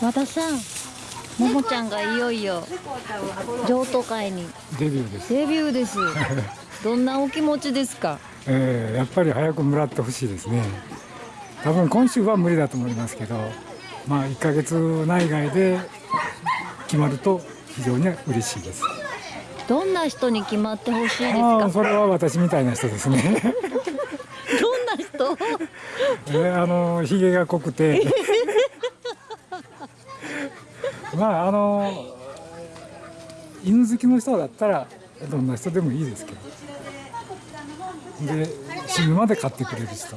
和田さんももちゃんがいよいよ譲渡会に。デビューです、デビューです。どんなお気持ちですか？えーやっぱり早くもらってほしいですね。多分今週は無理だと思いますけどまあ1ヶ月内外で決まると非常に嬉しいです。どんな人に決まってほしいですか？それは私みたいな人ですね ど。んな人えーあのひげが濃くて。まああの犬好きの人だったらどんな人でもいいですけど。で死ぬまで飼ってくれる人。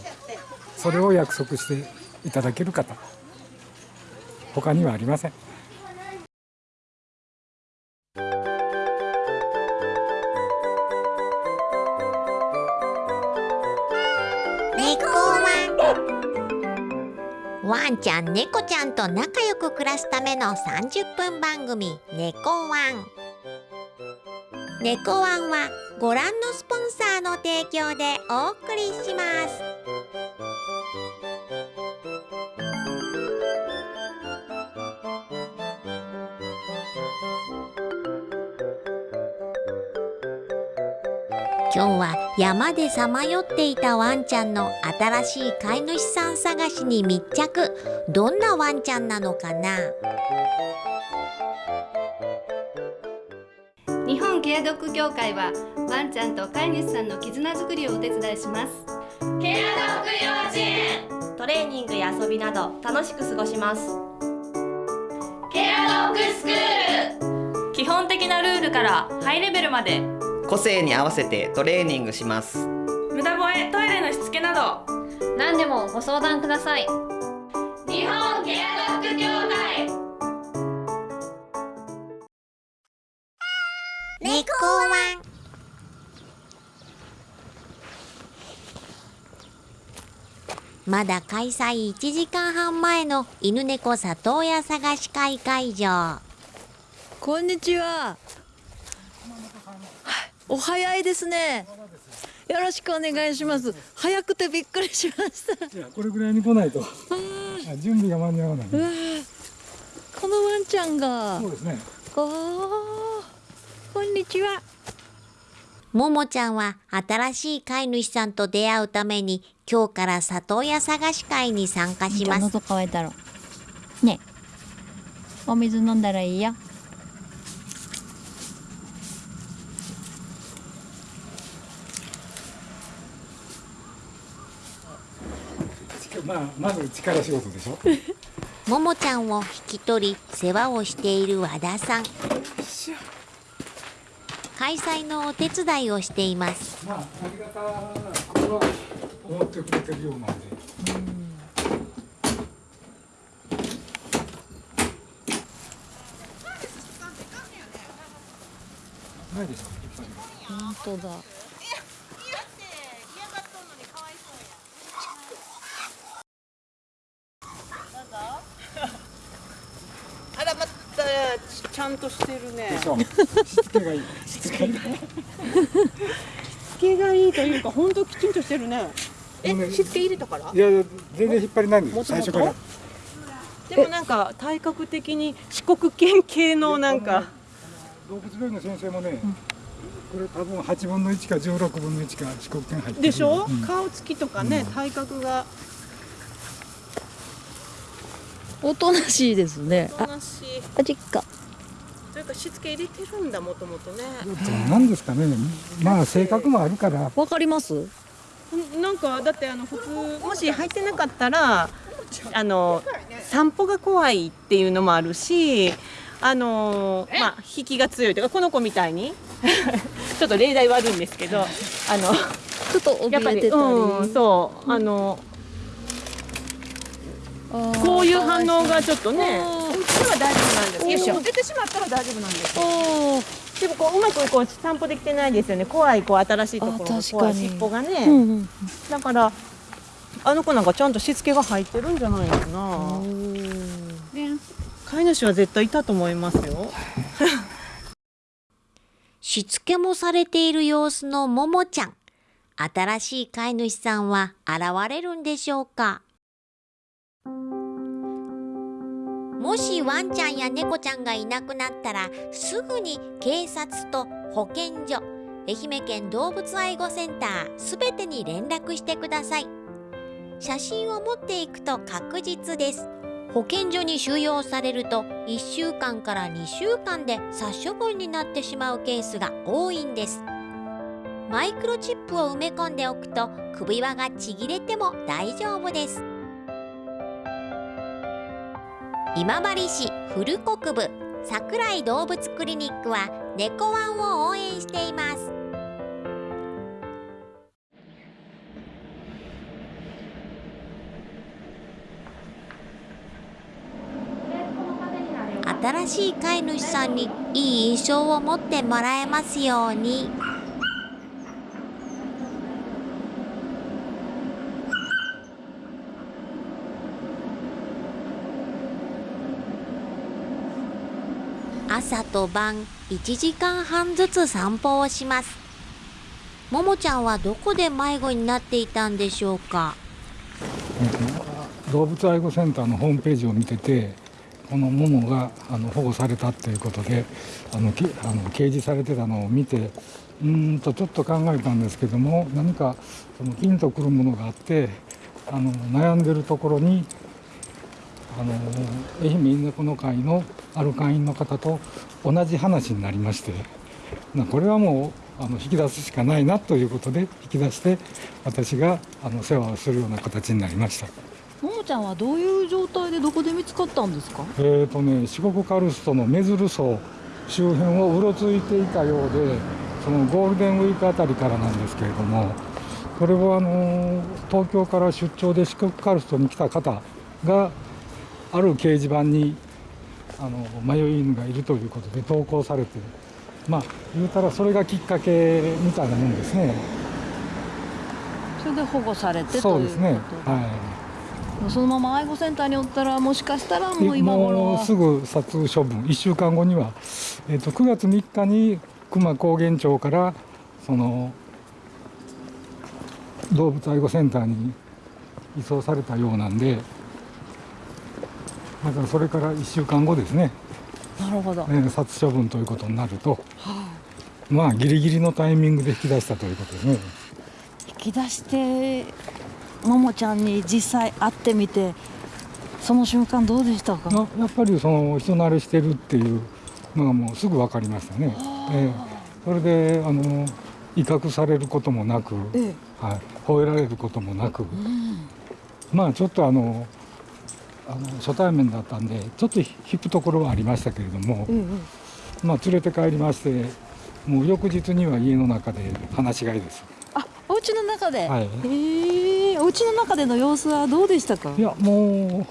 それを約束していただける方。他にはありませんワンちゃん猫ちゃんと仲良く暮らすための30分番組「猫ワン」猫ワンはご覧のスポンサーの提供でお送りします。今日は山でさまよっていたワンちゃんの新しい飼い主さん探しに密着。どんなワンちゃんなのかな？日本ケアドッグ協会はワンちゃんと飼い主さんの絆づくりをお手伝いします。トレーニングや遊びなど楽しく過ごします。基本的なルールからハイレベルまで個性に合わせてトレーニングします。無駄吠えトイレのしつけなど。何でもご相談ください。日本ケアドッグ協会。猫ワンまだ開催1時間半前の犬猫里親探し会会場。こんにちはお早いですね。よろしくお願いします。早くてびっくりしました。いやこれぐらいに来ないと。あ準備が間に合わない、このワンちゃんが。そうですね。こんにちは。ももちゃんは新しい飼い主さんと出会うために今日から里親探し会に参加します。喉乾いたろ。ね。えお水飲んだらいいよまあまず力仕事でしょ。ももちゃんを引き取り世話をしている和田さん。開催のお手伝いをしています。まあありがたくは思ってくれてるようなんで。ないでしょ本当だあらまたちゃんとしてるね。でしょ。しつけがいい。しつけがいい。しつけがいいというか本当きちんとしてるね。えねしつけ入れたから？いやいや全然引っ張りないんです。最初から。でもなんか体格的に四国県系のなんか。動物病院の先生もね、これ多分8分の1か16分の1か四国犬入ってる。でしょ、うん。顔つきとかね、うん。体格が。おとなしいですね。あ悲しい。あ実家かしつけ入れてるんだもともとね。どうなんですかね。まあ性格もあるから。わかります。なんかだってあの普通もし入ってなかったらあの散歩が怖いっていうのもあるしあのまあ引きが強いというかこの子みたいに。ちょっと例題悪いんですけどあのちょっとやっぱり。怯えてたり、うんそう。あのこういう反応がちょっとね。うちは大丈夫なんですよいしょ。けど出てしまったら大丈夫なんですでもこううまくこう散歩できてないですよね。怖いこう新しいところあが怖い尻尾がね、ーうんうん。だからあの子なんかちゃんとしつけが入ってるんじゃないかな。おー飼い主は絶対いたと思いますよ。しつけもされている様子のももちゃん。新しい飼い主さんは現れるんでしょうか？もしワンちゃんや猫ちゃんがいなくなったらすぐに警察と保健所愛媛県動物愛護センターすべてに連絡してください。写真を持っていくと確実です。保健所に収容されると1週間から2週間で殺処分になってしまうケースが多いんです。マイクロチップを埋め込んでおくと首輪がちぎれても大丈夫です。今治市古国部桜井動物クリニックは猫ワンを応援しています新しい飼い主さんにいい印象を持ってもらえますように。朝と晩1時間半ずつ散歩をします。ももちゃんはどこで迷子になっていたんでしょうか？動物愛護センターのホームページを見ててこのモモがあの保護されたっていうことであのきあの掲示されてたのを見てうーんとちょっと考えたんですけども何かそのピンとくるものがあってあの悩んでるところにあの愛媛犬猫の会のある会員の方と同じ話になりましてなこれはもうあの引き出すしかないなということで引き出して私があの世話をするような形になりました。ももちゃんはどういう状態でどこで見つかったんですか？えーとね、四国カルストの目鶴荘周辺をうろついていたようでそのゴールデンウィークあたりからなんですけれどもそれをあの東京から出張で四国カルストに来た方がある掲示板にあの迷い犬がいるということで投稿されてまあ言うたらそれがきっかけみたいなもんですね。それで保護されてそうですね。はい。そのまま愛護センターにおったらもしかしたらもうで今頃はもうすぐ殺処分1週間後には、えー、と9月3日に久間高原町からその動物愛護センターに移送されたようなんでだからそれから1週間後ですね、なるほど、えー殺処分ということになるとまあギリギリのタイミングで引き出したということですね。引き出してももちゃんに実際会ってみてその瞬間どうでしたか？ややっぱりその人慣れしてるっていうのがもうすぐ分かりましたね。ええ。それであの威嚇されることもなく、ええ。はい、吠えられることもなく、まあちょっとあのあの初対面だったんでちょっと引くところはありましたけれども、ええまあ連れて帰りましてもう翌日には家の中で話し飼いです。あお家の中で、はいへえお家の中での様子はどうでしたか？いやも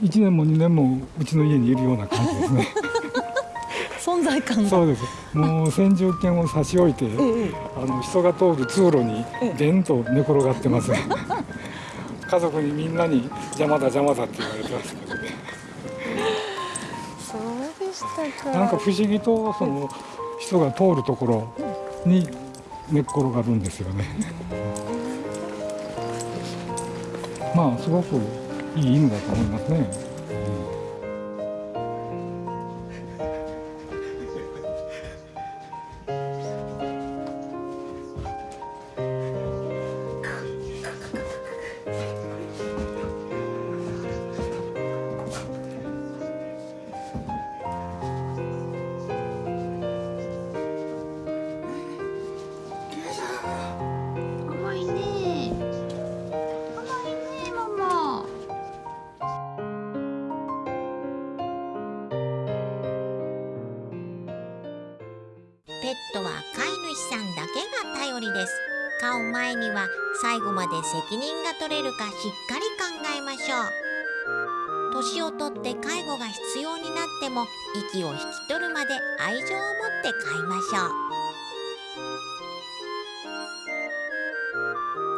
う1年も2年もうちの家にいるような感じですね。存在感がそうです。もう先住犬を差し置いて、ええあの人が通る通路にでんと寝転がってますね。家族にみんなに邪魔だ邪魔だって言われてますけどね。そうでしたかなんか不思議とその人が通るところに寝っ転がるんですよね。まあすごくいい犬だと思いますね。トは飼い主さんだけが頼りです。飼う前には最後まで責任が取れるかしっかり考えましょう。年をとって介護が必要になっても息を引き取るまで愛情を持って飼いましょう。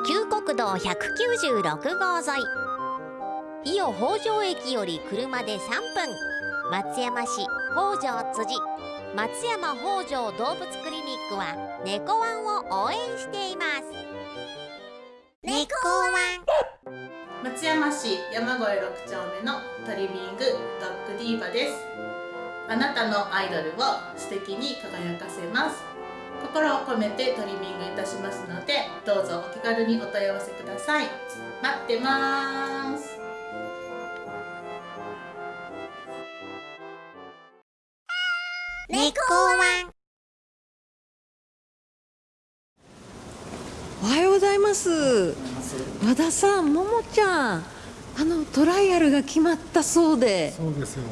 旧国道196号沿い。伊予北条駅より車で3分。松山市北条辻。松山北条動物クリニックは猫ワンを応援しています。猫ワン松山市山越6丁目のトリミングドッグディーバです。あなたのアイドルを素敵に輝かせます。心を込めてトリミングいたしますのでどうぞお気軽にお問い合わせください。待ってます。猫ワン。おはようございます。和田さんももちゃんあのトライアルが決まったそうで。そうですよ。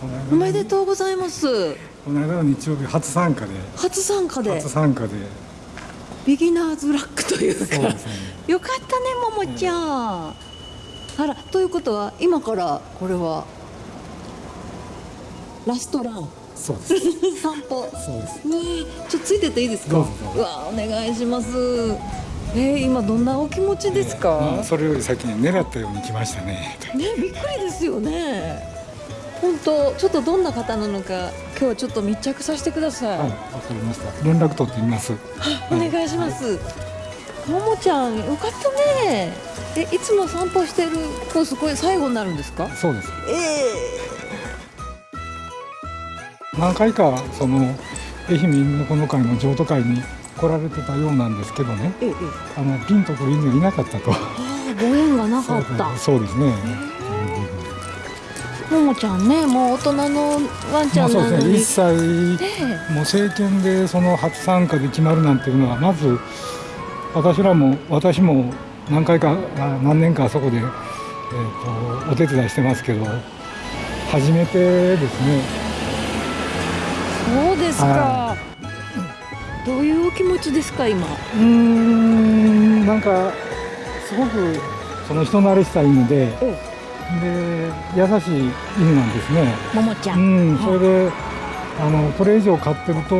この間おめでとうございます。この間の日曜日初参加で。初参加で。初参加で。ビギナーズラックというか。そうですね。よかったねももちゃん、あらということは今からこれはラストランそうです。散歩。そうです。ねえちょっとついてっていいですか？わお願いします。えー、今どんなお気持ちですか、まあ、それより先に狙ったように来ましたね。ねびっくりですよね。本当ちょっとどんな方なのか今日はちょっと密着させてください、はいわかりました。連絡取ってみます。お願いします、ももちゃんよかったね。えいつも散歩してるコースこれ最後になるんですか？そうです。え何回かその愛媛のこの会の譲渡会に来られてたようなんですけどね。ええ。えあのピンとこい犬がいなかったと。ああご縁がなかった。そうです。ね。ももちゃんねもう大人のワンちゃんなのに、ですね。1歳。ええ。もう政権でその初参加で決まるなんていうのはまず私らも私も何回かあ何年かあそこで、えー、とお手伝いしてますけど初めてですねか、はどういうお気持ちですか今？うーんなんかすごくその人慣れした犬でえで優しい犬なんですね。ももちゃ、うんん、それであのこれ以上飼ってると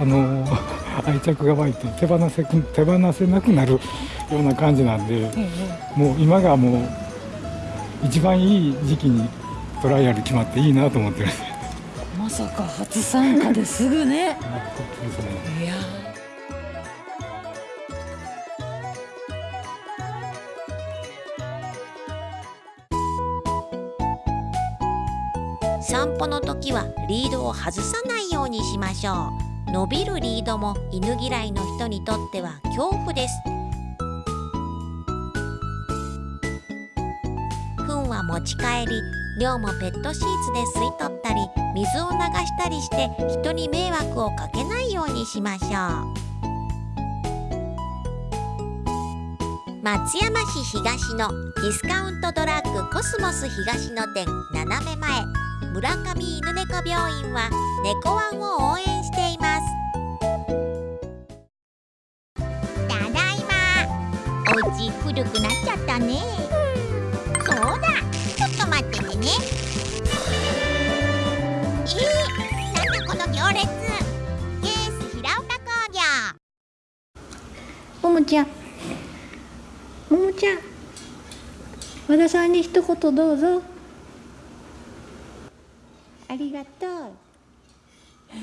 あの 愛着が湧いて手放せく手放せなくなるような感じなんでええもう今がもう一番いい時期にトライアル決まっていいなと思ってるんですまさか初参加ですぐね。いや。散歩の時はリードを外さないようにしましょう。伸びるリードも犬嫌いの人にとっては恐怖です。糞は持ち帰り尿もペットシーツで吸い取ったり水を流したりして人に迷惑をかけないようにしましょう。松山市東のディスカウントドラッグコスモス東の店斜め前村上犬猫病院は猫ワンを応援しています。ただいま。お家古くなっちゃったね。そうだ。ちょっと待っててね。ちゃん。和田さんに一言どうぞ。ありがとう。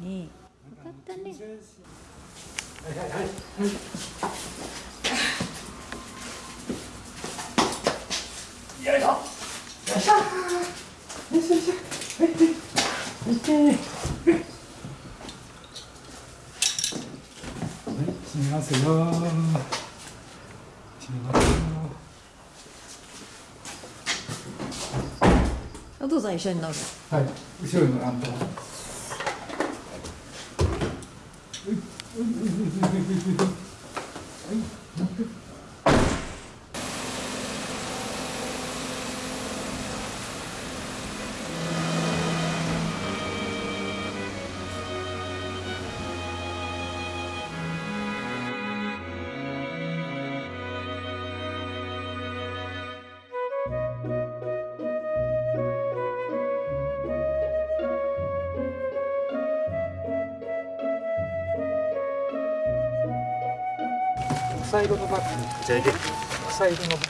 ねえ。よかったね。閉めますよ。閉めますよ。お父さん一緒に乗る？はい、後ろのランプ。草色のバッグじゃあいけ草色のバッグ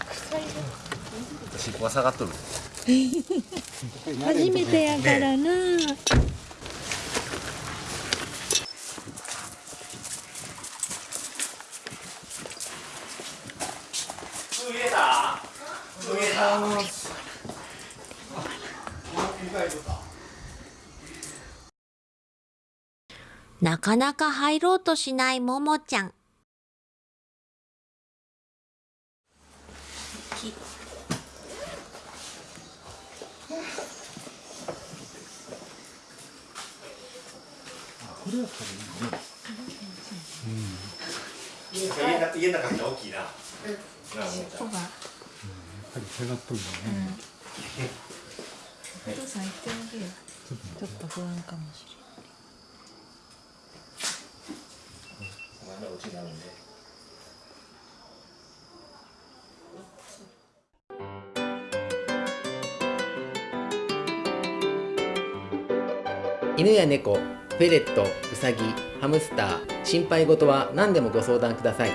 私わ下がっとる。初めてやからな、なかなか入ろうとしないももちゃん。ぱり手がっぽいよね、ちょっと不安かもしれ犬や猫フェレットウサギハムスター心配事は何でもご相談ください。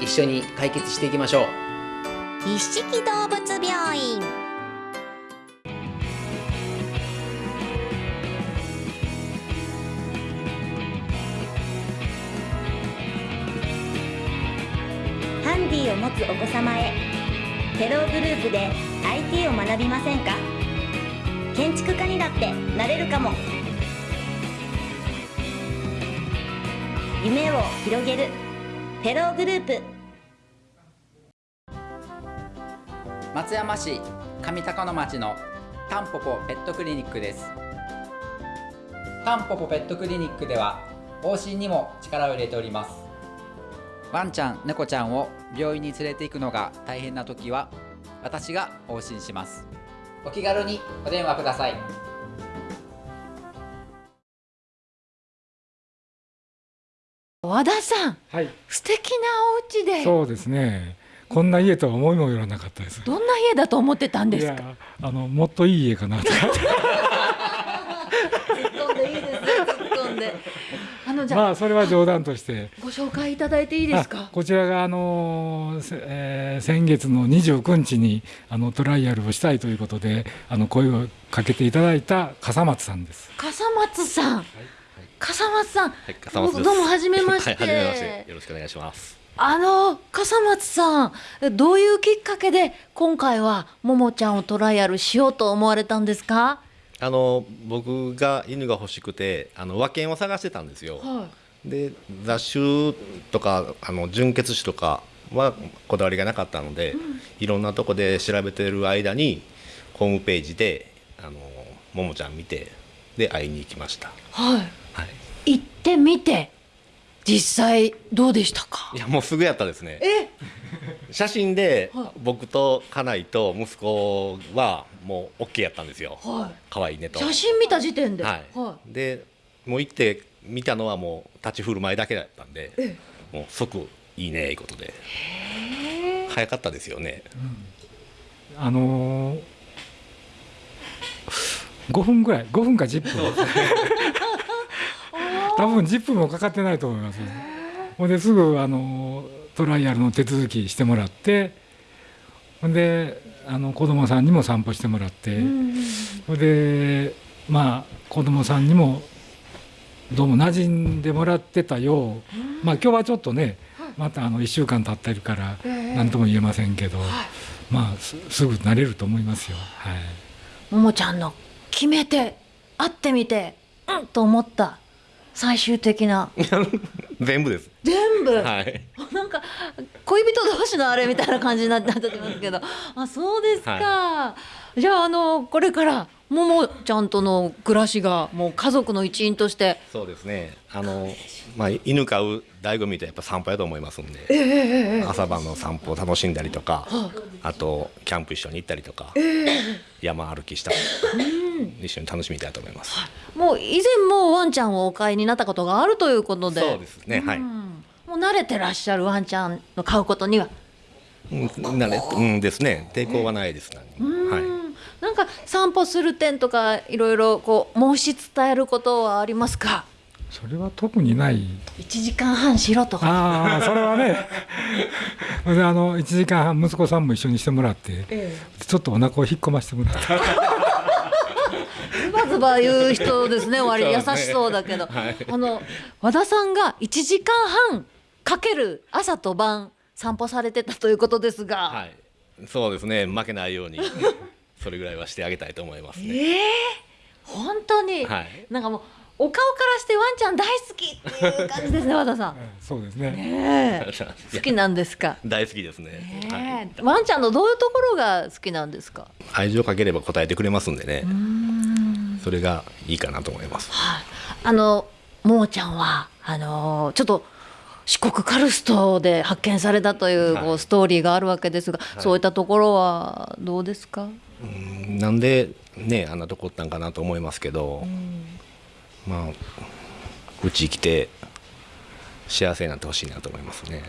一緒に解決していきましょう一色動物病院。ハンディを持つお子様へテログループで IT を学びませんか？建築家にだってなれるかも。夢を広げるテローグループ。松山市上高野町のタンポポペットクリニックです。タンポポペットクリニックでは往診にも力を入れております。ワンちゃん猫ちゃんを病院に連れて行くのが大変な時は私が往診します。お気軽にお電話ください。和田さんはい。素敵なお家で。そうですねこんな家とは思いもよらなかったです。どんな家だと思ってたんですか？いやあのもっといい家かなと。あのじゃあ、まあそれは冗談として。ご紹介いただいていいですあかこちらがあの、せえー先月の29日にあのトライアルをしたいということであの声をかけていただいた笠松さんです。笠松さん、笠松さん、はい、笠松です。どうも初めまして。はい、初めまして。よろしくお願いします。あの笠松さんどういうきっかけで今回はももちゃんをトライアルしようと思われたんですか？あの僕が犬が欲しくて、あの和犬を探してたんですよ。はで雑種とかあの純血種とかはこだわりがなかったので、いろんなとこで調べてる間にホームページであのももちゃん見てで会いに行きました。はいはい。行ってみて実際どうでしたか？いやもうすぐやったですね。え？写真ではい。僕と家内と息子はもう OK やったんですよ。は可愛いねと。い写真見た時点で？はい。はでもう行って見たのはもう立ち振る舞いだけだったんでえもう即いいねいうことで。早かったですよね。あのー、5分ぐらい5分か10分多分10分もかかってないと思いますほんですぐあのトライアルの手続きしてもらってほんであの子供さんにも散歩してもらって、ほんでまあ子供さんにもどうも馴染んでもらってたよう、まあ今日はちょっとねまたあの1週間経ってるから何とも言えませんけど、まあすすぐ慣れると思いますよ。はい。ももちゃんの決めて会ってみてうんと思った最終的な。全部です。全部、はい。なんか恋人同士のあれみたいな感じになってなってますけど。あそうですか、はじゃああのこれからももちゃんとの暮らしがもう家族の一員として。そうですね。あの、まあ、犬飼う醍醐味ってやっぱ散歩やと思いますんで、ええええ朝晩の散歩を楽しんだりとか、はあとキャンプ一緒に行ったりとか、山歩きしたり一緒に楽しみたいと思います、もう以前もワンちゃんをお飼いになったことがあるということで。そうですねはい、もう慣れてらっしゃるワンちゃんの飼うことには。うん、なれうんですね。抵抗はないです、はいなんか散歩する点とかいろいろこう申し伝えることはありますか？それは特にない。1時間半しろとか。ああそれはね。であの1時間半息子さんも一緒にしてもらってえちょっとお腹を引っ込ませてもらって ズバズバ言う人ですね 割り。優しそうだけど、はい。あの和田さんが1時間半かける朝と晩散歩されてたということですが、はい。そうですね。負けないようにそれぐらいはしてあげたいと思いますね。ええ本当に、はい。なんかもうお顔からしてワンちゃん大好きっていう感じですね 和田さん。そうですね。ねえ。好きなんですか？大好きですね、はい。ワンちゃんのどういうところが好きなんですか？愛情かければ答えてくれますんでね。それがいいかなと思います。あのももちゃんはあのちょっと四国カルストで発見されたというこうストーリーがあるわけですが、い。そういったところはどうですか？うんなんでねあんなとこおったんかなと思いますけど、まあうち来て幸せになってほしいなと思いますね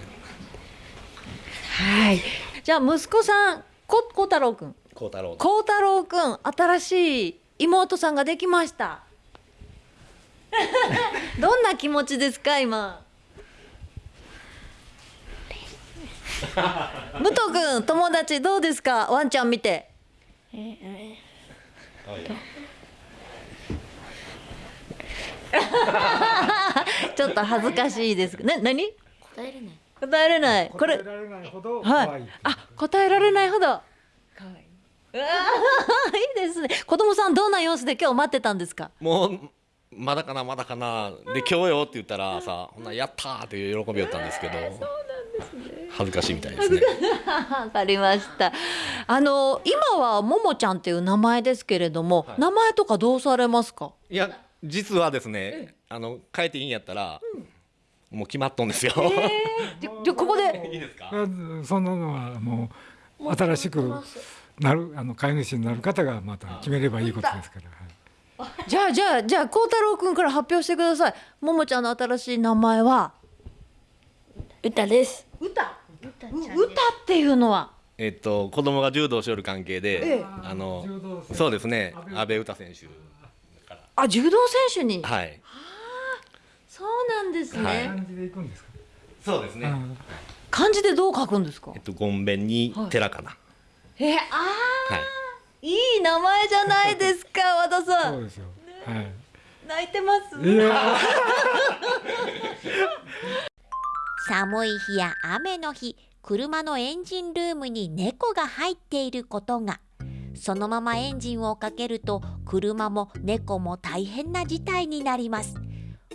はい。じゃあ息子さんここ太郎くん。孝太郎孝太郎くん新しい妹さんができました。どんな気持ちですか今？武藤くん友達どうですか？ワンちゃん見て。ちょっと恥ずかしいです。な何？答えれない答えれない。これ。答えられないほどはい。あ、答えられないほど。可愛い。うわーいいですね。子供さんどんな様子で今日待ってたんですか？もうまだかなまだかなで今日よって言ったらさほんならやったーっていう喜びだったんですけど、恥ずかしいみたいですね わかりました。あの今はももちゃんっていう名前ですけれども、名前とかどうされますか？いや実はですねあの変えていいんやったら、もう決まっとんですよ、じゃじゃここで。いいですか？そんなのはもう新しくなるあの飼い主になる方がまた決めればいいことですから。はいじゃあじゃあじゃあ孝太郎くんから発表してください。ももちゃんの新しい名前は？歌です歌。歌っていうのは？えっと子供が柔道しよる関係で、ええあのそうですね阿部詩選手あ柔道選手に？はいそうなんですね。はい感じでいくんですか？そうですね、漢字でどう書くんですか？えっ。とごんべんに寺かな、えあはいいい名前じゃないですか 和田さん。そうですよ。はい。泣いてます？寒い日や雨の日車のエンジンルームに猫が入っていることが。そのままエンジンをかけると車も猫も大変な事態になります。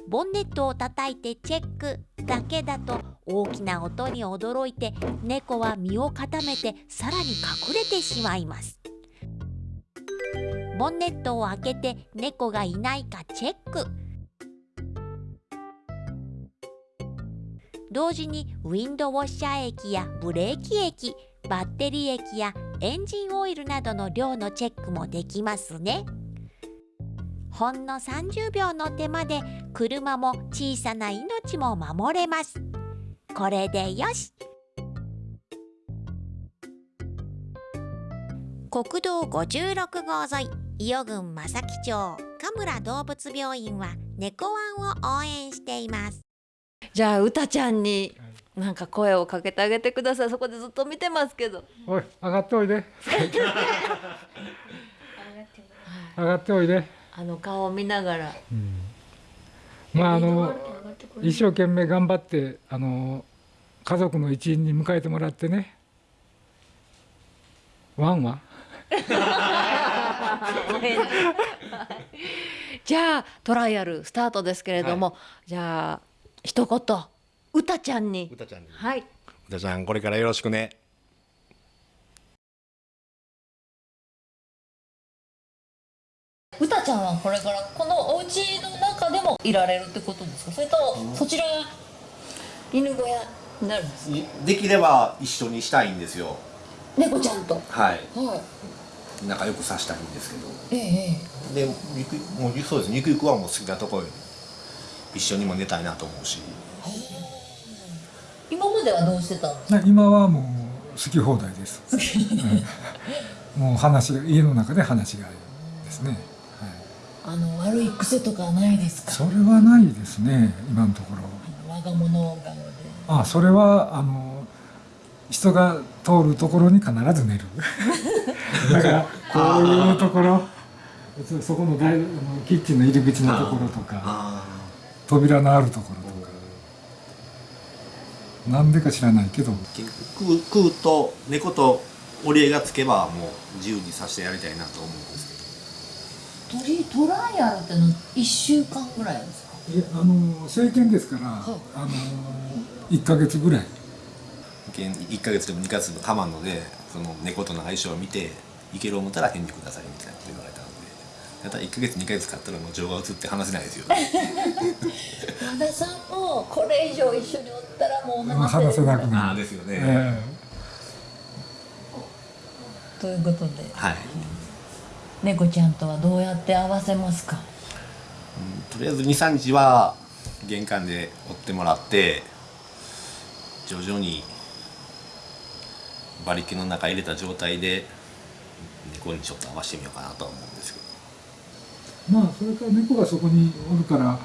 ボンネットを叩いてチェックだけだと大きな音に驚いて猫は身を固めてさらに隠れてしまいます。ボンネットを開けて猫がいないかチェック。同時にウィンドウォッシャー液やブレーキ液バッテリー液やエンジンオイルなどの量のチェックもできますね。ほんの30秒の手間で車も小さな命も守れます。これでよし。国道56号沿い伊予郡正木町神村動物病院は猫ワンを応援しています。じゃあ歌ちゃんになんか声をかけてあげてください。そこでずっと見てますけど。おい上がっておいで。上がっておいで。あの顔を見ながら。まああの一生懸命頑張ってあの家族の一員に迎えてもらってね。ワンは。じゃあトライアルスタートですけれども、じゃあ一言歌ちゃんに。歌ちゃんにはい。歌ちゃんこれからよろしくね歌ちゃんはこれからこのお家の中でもいられるってことですか？それとそちら犬小屋になるんですか？できれば一緒にしたいんですよ猫ちゃんと？はいはい。仲良くさしたいんですけどえええでゆくもうそうですゆくゆくはもう好きなところに一緒にも寝たいなと思うし今まではどうしてたんですね今はもう好き放題です。うんもう話が家の中で話があるですね。あの悪い癖とかないですか？それはないですね今のところ。我が物顔で。あそれはあの人が通るところに必ず寝る だからこういうところそそこの台あのキッチンの入り口のところとか扉のあるところとか。なんでか知らないけど。食うと猫と折り合いがつけばもう自由にさせてやりたいなと思うんです鳥トライアルっての1週間ぐらいですか？えあの成犬ですから、あの1ヶ月ぐらい。けん1ヶ月でも2ヶ月でも構わんのでその猫との相性を見ていける思ったら返事くださいみたいなこと言われただ1ヶ月2ヶ月買ったらもう情が移って話せないですよ。ね和田さんもこれ以上一緒におったらもうまあ話せなくなる。ああですよね、えということで。はい。猫ちゃんとはどうやって合わせますか？とりあえず23日は玄関で追ってもらって徐々に馬力の中入れた状態で猫にちょっと合わせてみようかなとは思うまあそれから猫がそこにおるから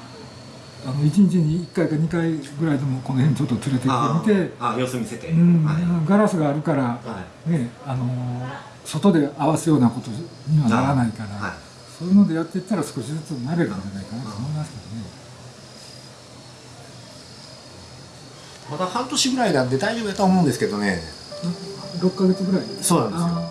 あの1日に1回か2回ぐらいでもこの辺ちょっと連れてきてみてああ様子見せて、うんはい。ガラスがあるから、ねあのー外で合わすようなことにはならないから、はい。そういうのでやっていったら少しずつ慣れるんじゃないかなと思いますけどね。まだ半年ぐらいなんで大丈夫だと思うんですけどね。6ヶ月ぐらい？そうなんですよ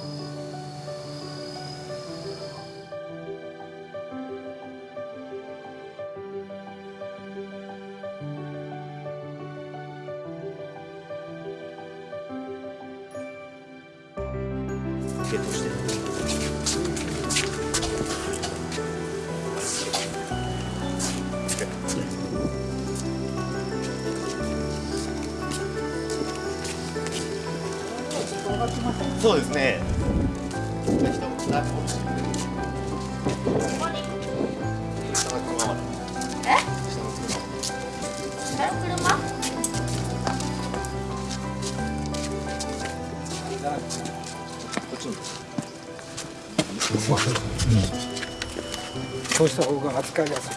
した方が扱いやす。い。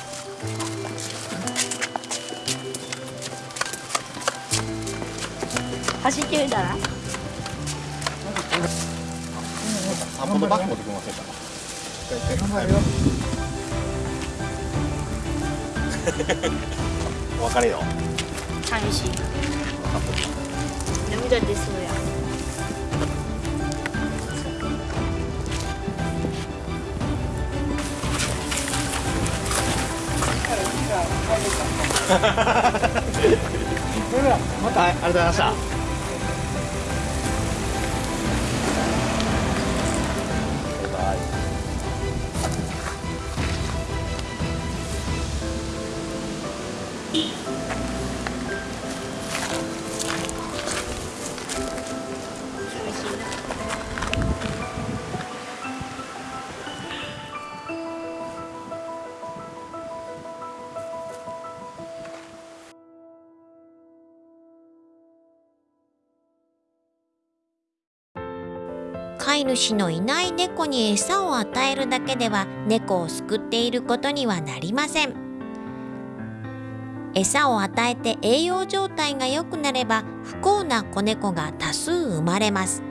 走ってみたら散歩のバッグ持ってきませんかお別れよ寂しい。涙出そうやはい、ありがとうございました。飼い主のいない猫に餌を与えるだけでは猫を救っていることにはなりません。餌を与えて栄養状態が良くなれば不幸な子猫が多数生まれます。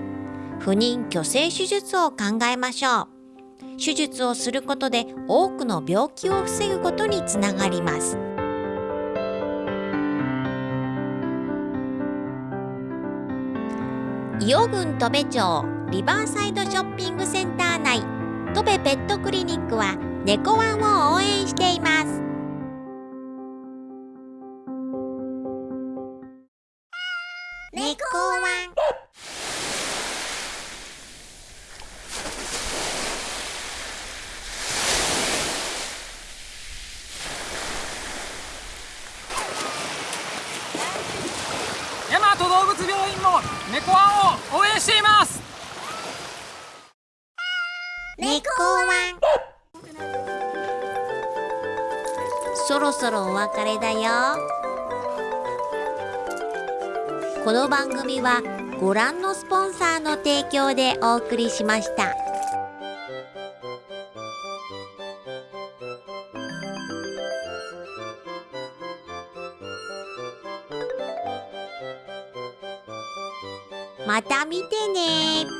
不妊去勢手術を考えましょう。手術をすることで多くの病気を防ぐことにつながります。伊予郡戸部町リバーサイドショッピングセンター内。戸部ペットクリニックは猫ワンを応援しています。猫ワン。大和動物病院も猫ワンをそろお別れだよこの番組はご覧のスポンサーの提供でお送りしました。また見てね